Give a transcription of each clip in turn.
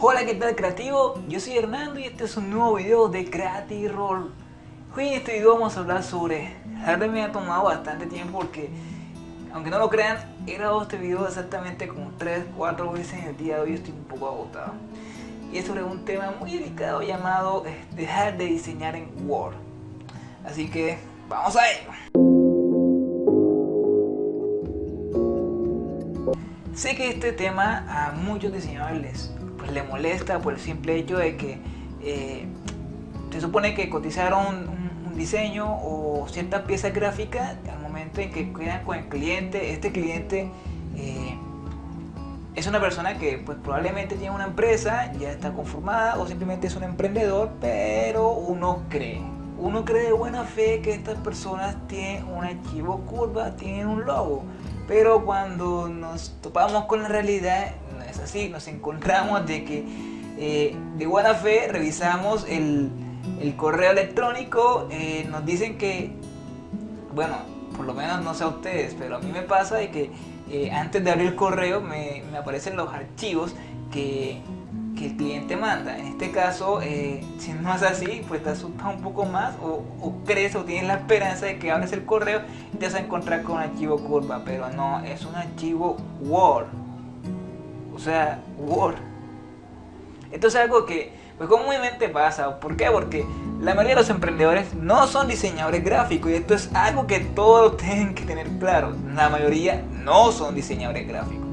Hola, ¿qué tal creativo? Yo soy Hernando y este es un nuevo video de Creative Roll. Hoy en este video vamos a hablar sobre... La me ha tomado bastante tiempo porque, aunque no lo crean, he grabado este video exactamente como 3-4 veces en el día de hoy estoy un poco agotado. Y es sobre un tema muy delicado llamado eh, dejar de diseñar en Word. Así que, vamos a ello. Sé que este tema a muchos diseñadores les pues, le molesta por el simple hecho de que eh, se supone que cotizaron un, diseño o ciertas piezas gráficas al momento en que quedan con el cliente, este cliente eh, es una persona que pues probablemente tiene una empresa, ya está conformada o simplemente es un emprendedor, pero uno cree, uno cree de buena fe que estas personas tienen un archivo curva, tienen un logo, pero cuando nos topamos con la realidad así, nos encontramos de que eh, de buena fe revisamos el, correo electrónico, eh, nos dicen que, bueno, por lo menos no sé a ustedes, pero a mí me pasa de que eh, antes de abrir el correo me, aparecen los archivos que, el cliente manda. En este caso, si no es así, pues te asusta un poco más o, o, crees o tienes la esperanza de que abres el correo y te vas a encontrar con un archivo curva, pero no, es un archivo Word o sea, Word. Esto es algo que pues comúnmente pasa. ¿Por qué? Porque la mayoría de los emprendedores no son diseñadores gráficos y esto es algo que todos tienen que tener claro. La mayoría no son diseñadores gráficos.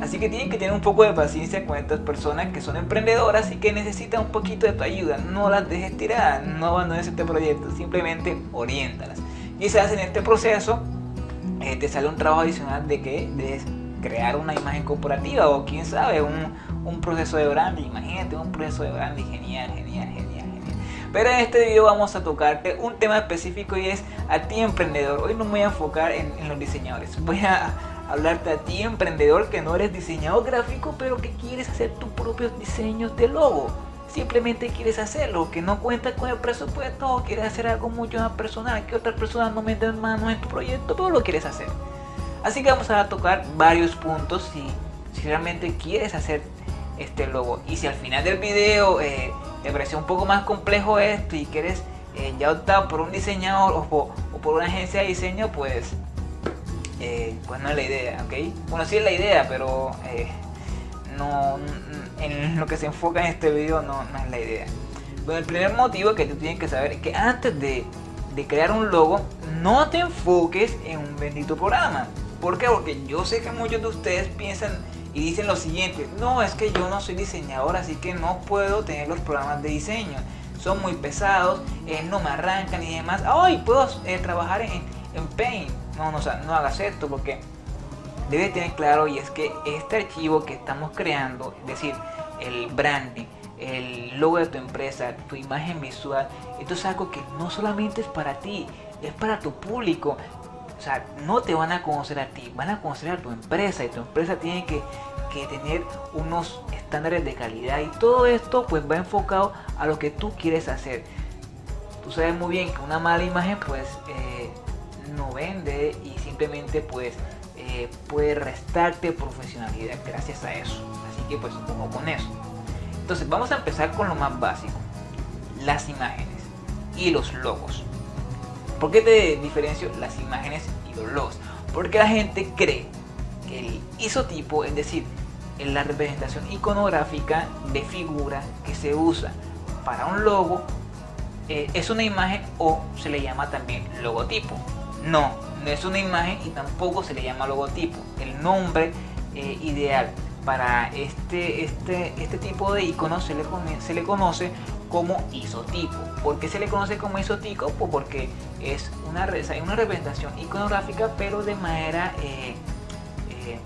Así que tienen que tener un poco de paciencia con estas personas que son emprendedoras y que necesitan un poquito de tu ayuda. No las dejes tirar, no abandones este proyecto, simplemente oriéntalas. Quizás en este proceso eh, te sale un trabajo adicional de que de crear una imagen corporativa o quién sabe, un, un proceso de branding. Imagínate un proceso de branding genial, genial, genial, genial. Pero en este video vamos a tocarte un tema específico y es a ti emprendedor. Hoy no me voy a enfocar en, en los diseñadores. Voy a hablarte a ti emprendedor que no eres diseñador gráfico pero que quieres hacer tus propios diseños de logo simplemente quieres hacerlo, que no cuentas con el presupuesto o quieres hacer algo mucho más personal, que otras personas no meten manos en tu proyecto, pero lo quieres hacer. Así que vamos a tocar varios puntos si, realmente quieres hacer este logo. Y si al final del video eh, te parece un poco más complejo esto y quieres eh, ya optar por un diseñador o, por una agencia de diseño, pues, eh, pues no es la idea, ¿ok? Bueno, sí es la idea, pero no, en lo que se enfoca en este video no, no es la idea. Bueno, el primer motivo que tú tienes que saber es que antes de, de crear un logo, no te enfoques en un bendito programa. ¿Por qué? Porque yo sé que muchos de ustedes piensan y dicen lo siguiente, no, es que yo no soy diseñador, así que no puedo tener los programas de diseño. Son muy pesados, eh, no me arrancan y demás. Ay, puedo eh, trabajar en, en Paint. No, no, no hagas esto porque debes tener claro y es que este archivo que estamos creando, es decir, el branding, el logo de tu empresa, tu imagen visual, esto es algo que no solamente es para ti, es para tu público, o sea, no te van a conocer a ti, van a conocer a tu empresa y tu empresa tiene que, tener unos estándares de calidad y todo esto pues va enfocado a lo que tú quieres hacer. Tú sabes muy bien que una mala imagen pues eh, no vende y simplemente pues eh, puede restarte profesionalidad gracias a eso. Así que pues ojo con eso. Entonces vamos a empezar con lo más básico. Las imágenes y los logos. ¿Por qué te diferencio las imágenes y los logos? Porque la gente cree que el isotipo, es decir, en la representación iconográfica de figura que se usa para un logo, eh, es una imagen o se le llama también logotipo. No, no es una imagen y tampoco se le llama logotipo. El nombre eh, ideal para este, este, este tipo de icono se le, se le conoce como isotipo. ¿Por qué se le conoce como isotipo? Pues porque es una, una representación iconográfica pero de manera eh, eh,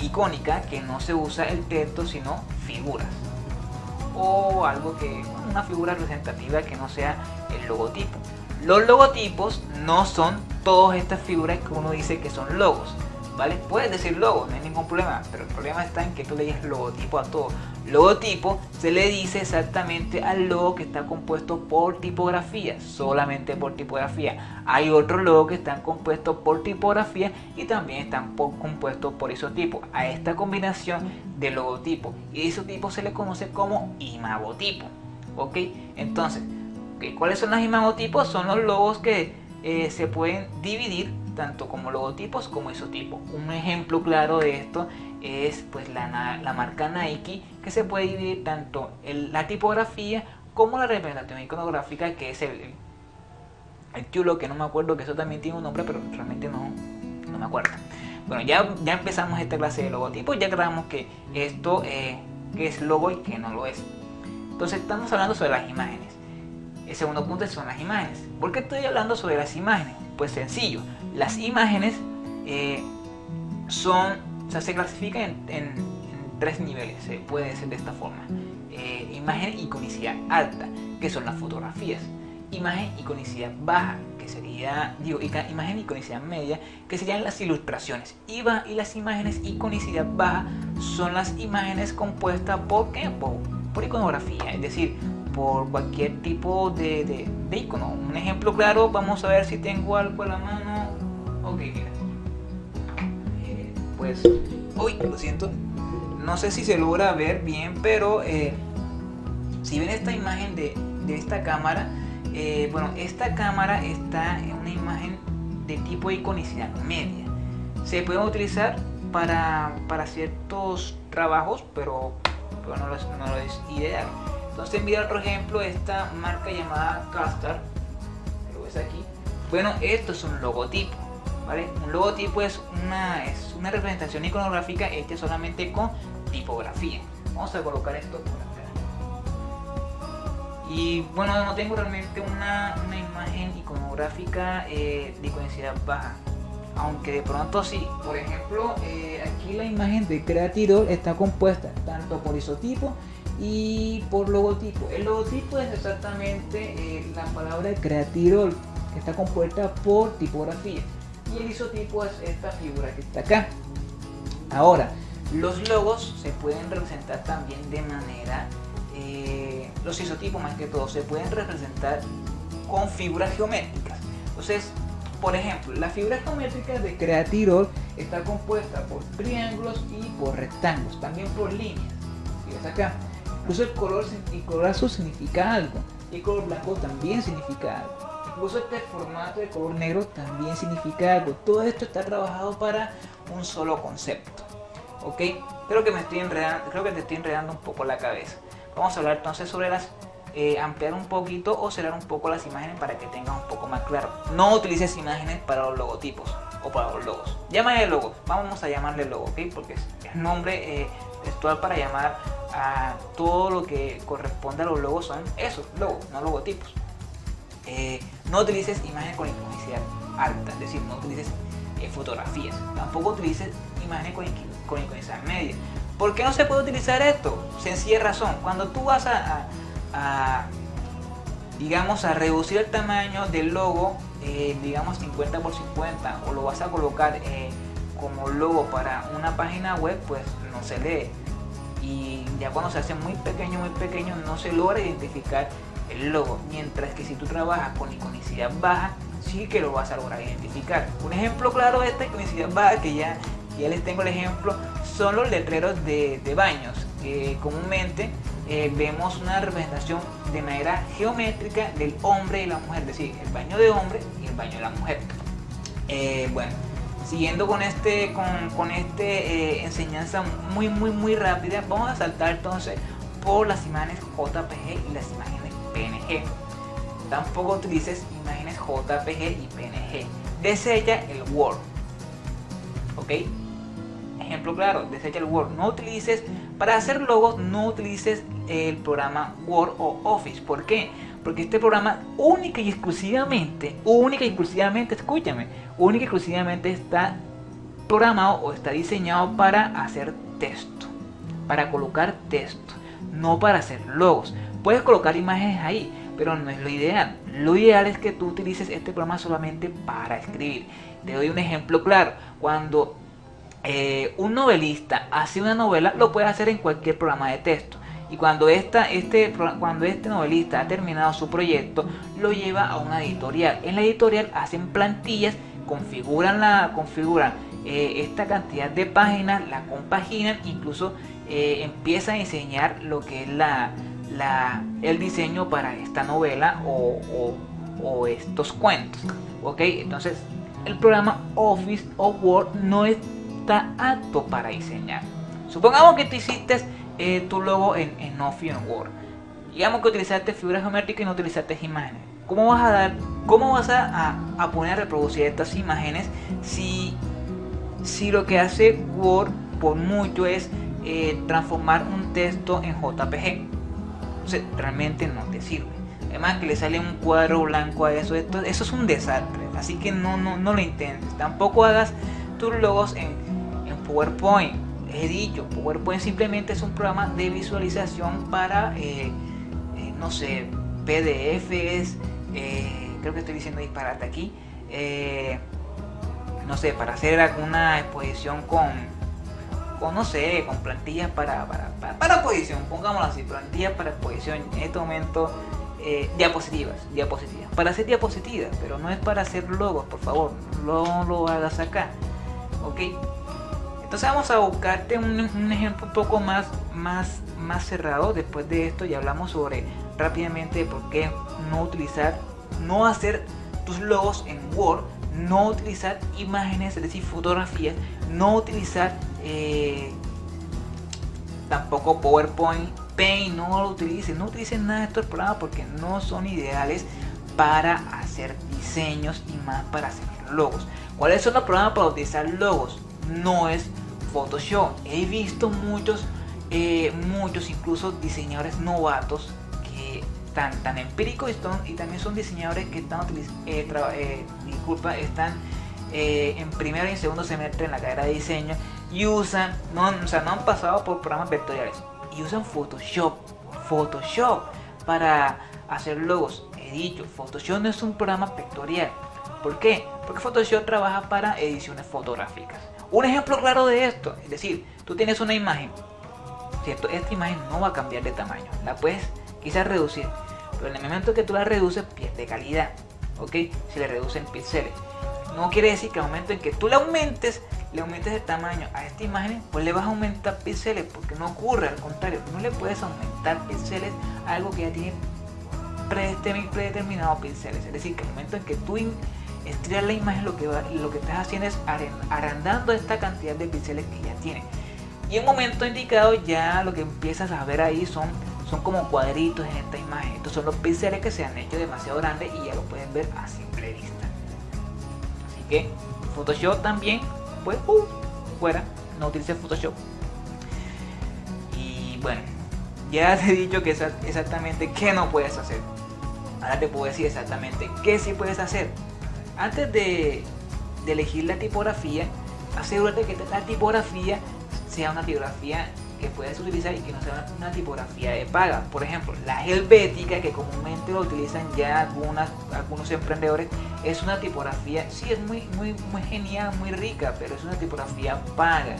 icónica que no se usa el texto sino figuras o algo que una figura representativa que no sea el logotipo los logotipos no son todas estas figuras que uno dice que son logos ¿vale? Puedes decir logo, no hay ningún problema, pero el problema está en que tú le dices logotipo a todo. Logotipo se le dice exactamente al logo que está compuesto por tipografía, solamente por tipografía. Hay otros logos que están compuestos por tipografía y también están compuestos por isotipo. A esta combinación de logotipo y isotipo se le conoce como imagotipo. ¿Ok? Entonces, ¿cuáles son los imagotipos? Son los logos que eh, se pueden dividir tanto como logotipos como isotipos. Un ejemplo claro de esto es pues la, la marca Nike que se puede dividir tanto en la tipografía como la representación iconográfica que es el, el chulo que no me acuerdo que eso también tiene un nombre pero realmente no, no me acuerdo. Bueno, ya, ya empezamos esta clase de logotipos, ya creamos que esto eh, que es logo y que no lo es. Entonces estamos hablando sobre las imágenes. El segundo punto son las imágenes. ¿Por qué estoy hablando sobre las imágenes? Pues sencillo, las imágenes eh, son, o sea, se clasifican en, tres niveles, se puede decir de esta forma. Eh, imagen iconicidad alta, que son las fotografías. Imagen iconicidad baja, que sería, digo, imagen iconicidad media, que serían las ilustraciones. Y, y las imágenes iconicidad baja son las imágenes compuestas por, ¿qué? por, iconografía, es decir, por cualquier tipo de, de, icono. Un ejemplo claro, vamos a ver si tengo algo a la mano Eh, pues, uy, lo siento. No sé si se logra ver bien, pero eh, si ven esta imagen de, esta cámara, eh, bueno, esta cámara está en una imagen de tipo iconicidad media. Se puede utilizar para, ciertos trabajos, pero, no, es, no, lo es, ideal. Entonces mira otro ejemplo, esta marca llamada Castar, lo ves aquí. Bueno, esto es un logotipo. Un logotipo es una, es una representación iconográfica hecha solamente con tipografía. Vamos a colocar esto por acá. Y bueno, no tengo realmente una, imagen iconográfica eh, de iconicidad baja. Aunque de pronto sí. Por ejemplo, eh, aquí la imagen de Creatidor está compuesta tanto por isotipo y por logotipo. El logotipo es exactamente eh, la palabra Creatidor que está compuesta por tipografía y el isotipo es esta figura que está acá. Ahora, los logos se pueden representar también de manera, eh, los isotipos más que todo, se pueden representar con figuras geométricas. Entonces, por ejemplo, la figura geométrica de Creatirol está compuesta por triángulos y por rectángulos, también por líneas. Acá. Incluso el color, el color azul significa algo y el color blanco también significa algo. Incluso este formato de color negro también significa algo. Todo esto está trabajado para un solo concepto. ¿Ok? Creo que me estoy enredando, creo que te estoy enredando un poco la cabeza. Vamos a hablar entonces sobre las eh, ampliar un poquito o cerrar un poco las imágenes para que tengas un poco más claro. No utilices imágenes para los logotipos o para los logos. Llámale logo, vamos a llamarle logo, ¿ok? Porque es, nombre eh, textual para llamar a todo lo que corresponde a los logos son esos, logos, no logotipos. Eh, no utilices imágenes con iconicidad alta, es decir, no utilices eh, fotografías, tampoco utilices imágenes con, con media. ¿Por qué no se puede utilizar esto? Sencilla razón, cuando tú vas a, digamos, a reducir el tamaño del logo, eh, digamos 50 por 50, o lo vas a colocar como logo para una página web, pues no se lee. Y ya cuando se hace muy pequeño, muy pequeño, no se logra identificar el logo, mientras que si tú trabajas con iconicidad baja, sí que lo vas a lograr identificar. Un ejemplo claro de esta iconicidad baja, que ya, ya les tengo el ejemplo, son los letreros de, baños, que comúnmente eh, vemos una representación de manera geométrica del hombre y la mujer, es decir, el baño de hombre y el baño de la mujer. Eh, bueno, siguiendo con este con, con este eh, enseñanza muy muy muy rápida vamos a saltar entonces por las imágenes JPG y las imágenes PNG. Tampoco utilices imágenes JPG y PNG. Desecha el Word. ¿Ok? Ejemplo claro, desecha el Word. No utilices, para hacer logos, no utilices el programa Word o Office. ¿Por qué? Porque este programa única y exclusivamente, única y exclusivamente, escúchame, única y exclusivamente está programado o está diseñado para hacer texto, para colocar texto, no para hacer logos. Puedes colocar imágenes ahí, pero no es lo ideal. Lo ideal es que tú utilices este programa solamente para escribir. Te doy un ejemplo claro. Cuando eh, un novelista hace una novela, lo puede hacer en cualquier programa de texto. Y cuando, esta, este, cuando este novelista ha terminado su proyecto, lo lleva a una editorial. En la editorial hacen plantillas, configuran, la, configuran eh, esta cantidad de páginas, la compaginan, incluso eh, empieza a diseñar lo que es la, la, el diseño para esta novela o, estos cuentos. ¿Ok? Entonces, el programa Office o Word no está apto para diseñar. Supongamos que tú hiciste eh, tu logo en, Office o Word. Digamos que utilizaste figuras geométricas y no utilizaste imágenes. ¿Cómo vas a dar, cómo vas a poner a reproducir estas imágenes si si lo que hace Word por mucho es eh, transformar un texto en JPG. Entonces realmente no te sirve. Además que le sale un cuadro blanco a eso, esto, eso es un desastre. Así que no, no, no lo intentes. Tampoco hagas tus logos en, en PowerPoint. He dicho, PowerPoint simplemente es un programa de visualización para, eh, eh, no sé, PDFs, creo que estoy diciendo disparate aquí no sé, para hacer alguna exposición con, con no sé, con plantillas para, para, para, exposición, pongámoslo así, plantillas para exposición, en este momento eh, diapositivas, diapositivas, para hacer diapositivas, pero no es para hacer logos, por favor, no lo hagas acá, ok. Entonces vamos a buscarte un, un, ejemplo un poco más, más, más cerrado. Después de esto ya hablamos sobre rápidamente por qué no utilizar, no hacer tus logos en Word no utilizar imágenes, es decir, fotografías, no utilizar eh, tampoco PowerPoint, Paint, no lo utilicen, no utilicen nada de estos programas porque no son ideales para hacer diseños y más para hacer logos. ¿Cuáles son los programas para utilizar logos? No es Photoshop. He visto muchos, eh, muchos incluso diseñadores novatos tan, tan empíricos y, también son diseñadores que están eh, eh, disculpa, están en primero y segundo semestre en la carrera de diseño y usan, no, o sea, no han pasado por programas vectoriales y usan Photoshop, Photoshop para hacer logos. He dicho, Photoshop no es un programa vectorial. ¿Por qué? Porque Photoshop trabaja para ediciones fotográficas. Un ejemplo claro de esto, es decir, tú tienes una imagen, ¿cierto? Esta imagen no va a cambiar de tamaño, la puedes quizás reducir, pero en el momento que tú la reduces pierde calidad, ¿ok? Si le reducen píxeles. No quiere decir que al momento en que tú le aumentes, le aumentes el tamaño a esta imagen, pues le vas a aumentar píxeles, porque no ocurre, al contrario, no le puedes aumentar píxeles a algo que ya tiene predeterminados píxeles. Es decir, que al momento en que tú estrellas la imagen, lo que, lo que estás haciendo es agrandando esta cantidad de píxeles que ya tiene. Y en un momento indicado ya lo que empiezas a ver ahí son son como cuadritos en esta imagen. Estos son los píxeles que se han hecho demasiado grandes y ya lo pueden ver a simple vista. Así que Photoshop también, pues, uh, fuera, no utilice Photoshop. Y bueno, ya te he dicho que exactamente qué no puedes hacer. Ahora te puedo decir exactamente qué sí puedes hacer. Antes de, de elegir la tipografía, asegúrate que la tipografía sea una tipografía que puedes utilizar y que no sea una tipografía de paga. Por ejemplo, la helvética, que comúnmente lo utilizan ya algunas, algunos emprendedores, es una tipografía, sí, es muy, muy, muy genial, muy rica, pero es una tipografía paga.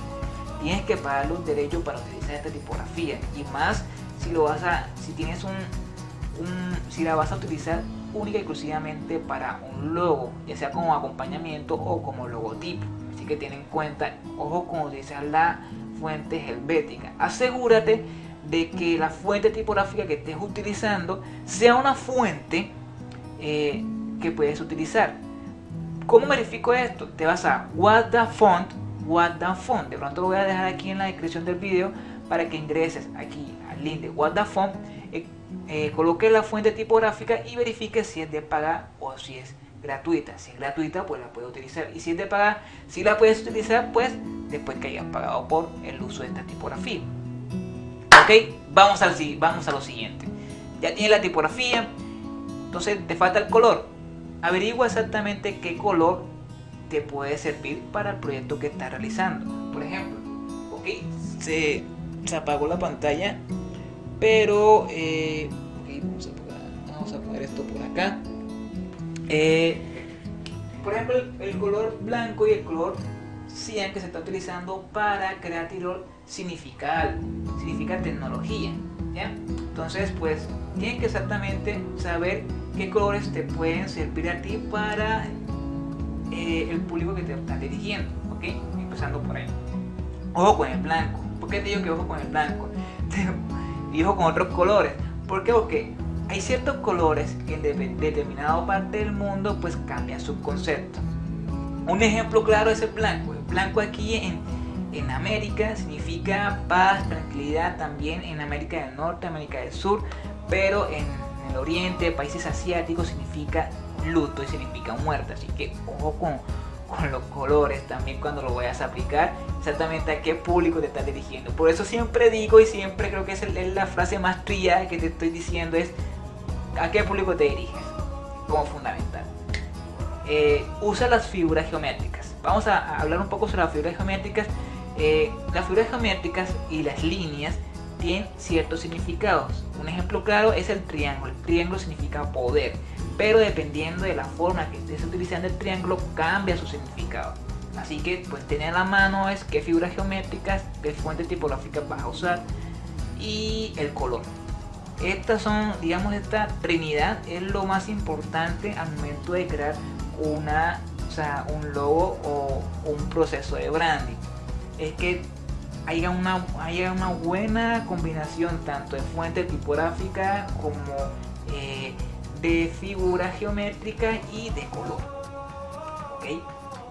Tienes que pagar los derechos para utilizar esta tipografía. Y más si lo vas a, si tienes un, si la vas a utilizar única y exclusivamente para un logo, ya sea como acompañamiento o como logotipo. Así que ten en cuenta, ojo con utilizar la fuente helvética. Asegúrate de que la fuente tipográfica que estés utilizando sea una fuente eh, que puedes utilizar. ¿Cómo verifico esto? Te vas a What the Font, What the Font. De pronto lo voy a dejar aquí en la descripción del video para que ingreses aquí al link de What the Font, eh, eh, coloque la fuente tipográfica y verifique si es de paga o si es gratuita. Si es gratuita, pues la puedes utilizar. Y si es de paga, si la puedes utilizar, pues después que hayas pagado por el uso de esta tipografía. Ok, vamos, al, vamos a lo siguiente. Ya tienes la tipografía, entonces te falta el color. Averigua exactamente qué color te puede servir para el proyecto que estás realizando. Por ejemplo, ok, se, apagó la pantalla, pero eh, a vamos a poner esto por acá. Eh, por ejemplo, el, color blanco y el color 100 que se está utilizando para crear tirol significa algo, significa tecnología. Entonces, pues tienen que exactamente saber qué colores te pueden servir a ti para eh, el público que te está dirigiendo. ¿ok? Empezando por ahí. Ojo con el blanco. ¿Por qué te digo que ojo con el blanco? y ojo con otros colores. ¿Por qué? Porque hay ciertos colores que en determinada parte del mundo pues cambian su concepto. Un ejemplo claro es el blanco. El blanco aquí en, en América significa paz, tranquilidad, también en América del Norte, América del Sur, pero en, el Oriente, países asiáticos, significa luto y significa muerte. Así que ojo con, con los colores también cuando lo vayas a aplicar, exactamente a qué público te estás dirigiendo. Por eso siempre digo y siempre creo que es, la frase más trillada que te estoy diciendo es a qué público te diriges, como fundamental. Eh, usa las figuras geométricas. Vamos a, hablar un poco sobre las figuras geométricas. Eh, las figuras geométricas y las líneas tienen ciertos significados. Un ejemplo claro es el triángulo. El triángulo significa poder, pero dependiendo de la forma que estés utilizando el triángulo cambia su significado. Así que pues tener a la mano es qué figuras geométricas, qué fuentes tipográficas vas a usar y el color. Estas son, digamos, esta trinidad es lo más importante al momento de crear una, o sea, un logo o un proceso de branding. Es que haya una, haya una buena combinación tanto de fuente tipográfica como eh, de figura geométrica y de color.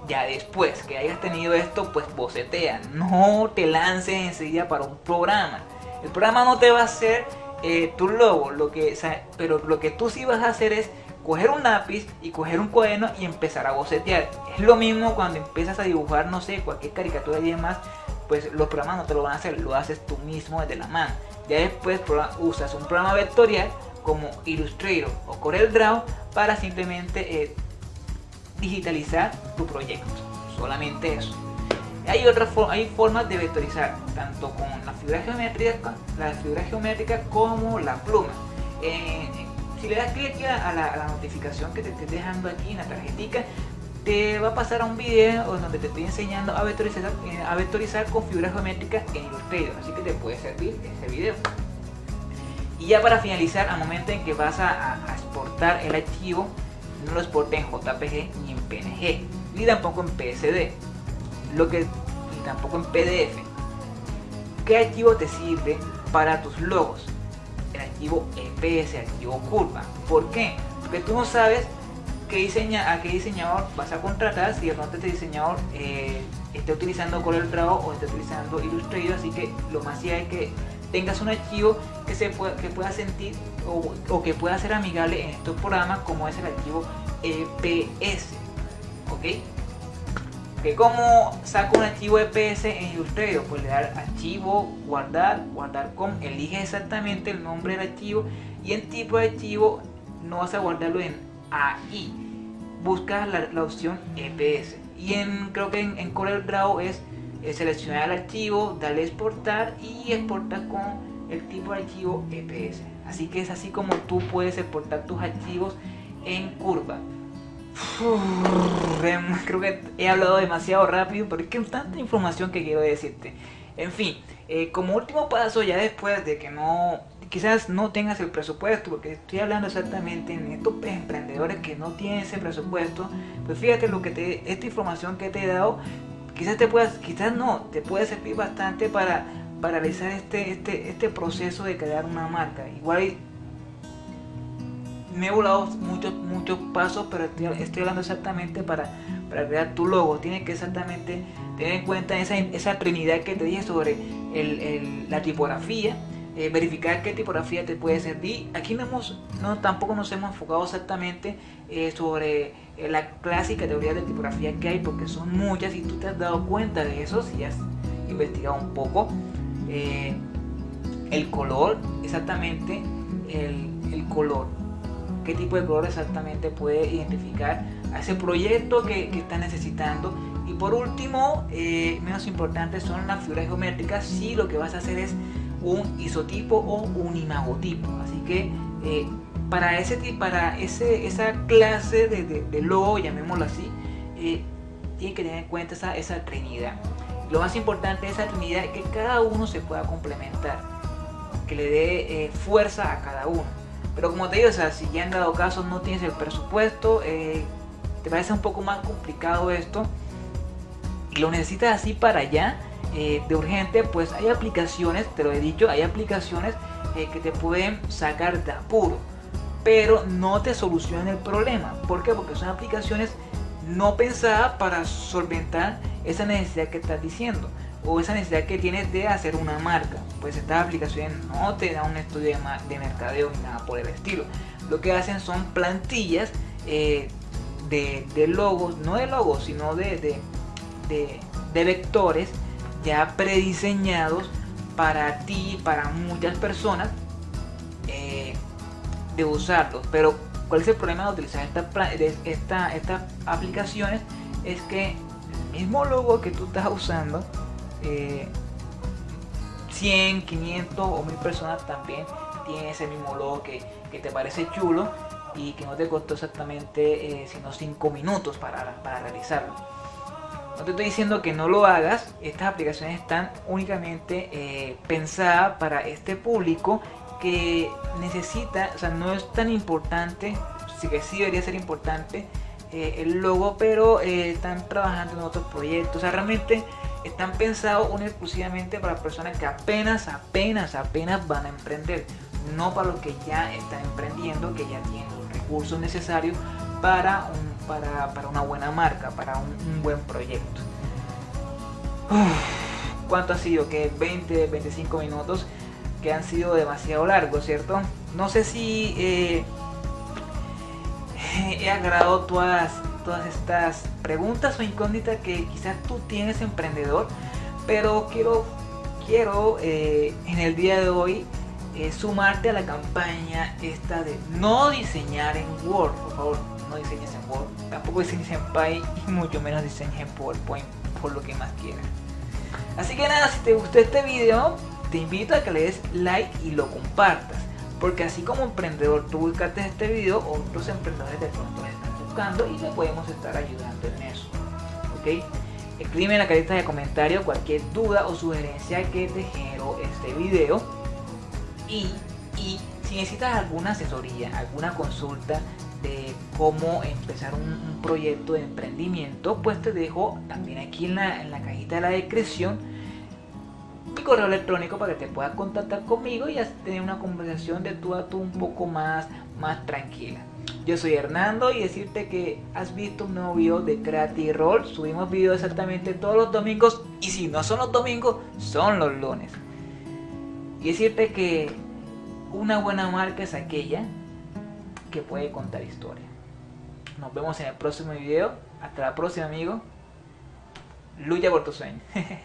Ya después que hayas tenido esto, pues bocetea. No te lances enseguida para un programa. El programa no te va a hacer eh, tu logo, lo que, pero lo que tú sí vas a hacer es coger un lápiz y coger un cuaderno y empezar a bocetear. Es lo mismo cuando empiezas a dibujar, no sé, cualquier caricatura y demás, pues los programas no te lo van a hacer, lo haces tú mismo desde la mano. Ya después usas un programa vectorial como Illustrator o Corel Draw para simplemente eh, digitalizar tu proyecto. Solamente eso. Hay otras hay formas de vectorizar, tanto con la figura geométrica, la figura geométrica como la pluma. Eh, si le das clic a la, notificación que te esté dejando aquí en la tarjetita, te va a pasar a un video donde te estoy enseñando a vectorizar, eh, a vectorizar con figuras geométricas en Illustrator, así que te puede servir ese video. Y ya para finalizar, al momento en que vas a, exportar el archivo, no lo exportes en JPG ni en PNG, ni tampoco en PSD, lo que, ni tampoco en PDF. ¿Qué archivo te sirve para tus logos? El archivo EPS, archivo curva. ¿Por qué? Porque tú no sabes qué diseña, a qué diseñador vas a contratar si de pronto este diseñador eh, esté utilizando CorelDRAW o esté utilizando Illustrator así que lo más sí es que tengas un archivo que se pueda, que pueda sentir o, que pueda ser amigable en estos programas como es el archivo EPS ok que como saco un archivo EPS en Illustrator pues le da archivo guardar guardar con elige exactamente el nombre del archivo y en tipo de archivo no vas a guardarlo en AI. Buscas la, opción EPS. Y en, creo que en, Corel Draw es seleccionar el archivo, darle exportar y exportar con el tipo de archivo EPS. Así que es así como tú puedes exportar tus archivos en curva. Creo que he hablado demasiado rápido, pero es que tanta información que quiero decirte. En fin, eh, como último paso, ya después de que no quizás no tengas el presupuesto, porque estoy hablando exactamente en estos emprendedores que no tienen ese presupuesto, pues fíjate lo que te, esta información que te he dado, quizás te puedas, quizás no, te puede servir bastante para, para realizar este, este, este proceso de crear una marca. Igual me he volado muchos, muchos pasos, pero estoy, hablando exactamente para, para crear tu logo. Tienes que exactamente tener en cuenta esa, esa trinidad que te dije sobre el, la tipografía, eh, verificar qué tipografía te puede servir. Aquí no, hemos, no tampoco nos hemos enfocado exactamente eh, sobre eh, la clásica teoría de tipografía que hay, porque son muchas y tú te has dado cuenta de eso si has investigado un poco. el color, exactamente el, el, color. ¿Qué tipo de color exactamente puede identificar a ese proyecto que, está necesitando? Y por último, menos importante, son las figuras geométricas. Si lo que vas a hacer es un isotipo o un imagotipo. Así que eh, para, ese, para ese, esa clase de, logo, llamémoslo así, eh, tienen que tener en cuenta esa, esa trinidad. Lo más importante de esa trinidad es que cada uno se pueda complementar, que le dé eh, fuerza a cada uno. Pero como te digo, o sea, si ya en dado caso no tienes el presupuesto, eh, te parece un poco más complicado esto y lo necesitas así para allá, eh, de urgente, pues hay aplicaciones, te lo he dicho, hay aplicaciones que te pueden sacar de apuro, pero no te solucionan el problema. ¿Por qué? Porque son aplicaciones no pensadas para solventar esa necesidad que estás diciendo o esa necesidad que tienes de hacer una marca. Pues estas aplicaciones no te dan un estudio de, mercadeo ni nada por el estilo. Lo que hacen son plantillas eh, de, logos, no de logos, sino de, vectores ya prediseñados para ti, para muchas personas, eh, de usarlos. Pero, ¿cuál es el problema de utilizar esta, estas aplicaciones? Es que mismo logo que tú estás usando, 100, eh, 500 o 1000 personas también tienen ese mismo logo que, te parece chulo y que no te costó exactamente eh, sino 5 minutos para, realizarlo. No te estoy diciendo que no lo hagas, estas aplicaciones están únicamente eh, pensadas para este público que necesita, o sea, no es tan importante, sí que sí debería ser importante eh, el logo, pero están trabajando en otros proyectos. O sea, realmente están pensados exclusivamente para personas que apenas, apenas, apenas van a emprender. No para los que ya están emprendiendo, que ya tienen los recursos necesarios para, un, para, para una buena marca, para un, buen proyecto. ¿Cuánto ha sido? Que 20, 25 minutos que han sido demasiado largos, ¿cierto? No sé si... Eh, he agradado todas, todas estas preguntas o incógnitas que quizás tú tienes emprendedor, pero quiero, quiero eh, en el día de hoy eh, sumarte a la campaña esta de no diseñar en Word, por favor, no diseñes en Word, tampoco diseñes en Py y mucho menos diseñes en PowerPoint por lo que más quieras. Así que nada, si te gustó este video, te invito a que le des like y lo compartas. Porque así como emprendedor tú buscaste este video, otros emprendedores de pronto y le podemos estar ayudando en eso. ¿Ok? Escribe en la cajita de comentarios cualquier duda o sugerencia que te generó este video. Y, y si necesitas alguna asesoría, alguna consulta de cómo empezar un, proyecto de emprendimiento, pues te dejo también aquí en la, en la cajita de la descripción mi correo electrónico para que te puedas contactar conmigo y tener una conversación de tú a tú un poco más, más tranquila. Yo soy Hernando y decirte que has visto un nuevo video de Creative Roll. Subimos videos exactamente todos los domingos y si no son los domingos, son los lunes. Y decirte que una buena marca es aquella que puede contar historia. Nos vemos en el próximo video. Hasta la próxima, amigo. Lucha por tu sueño.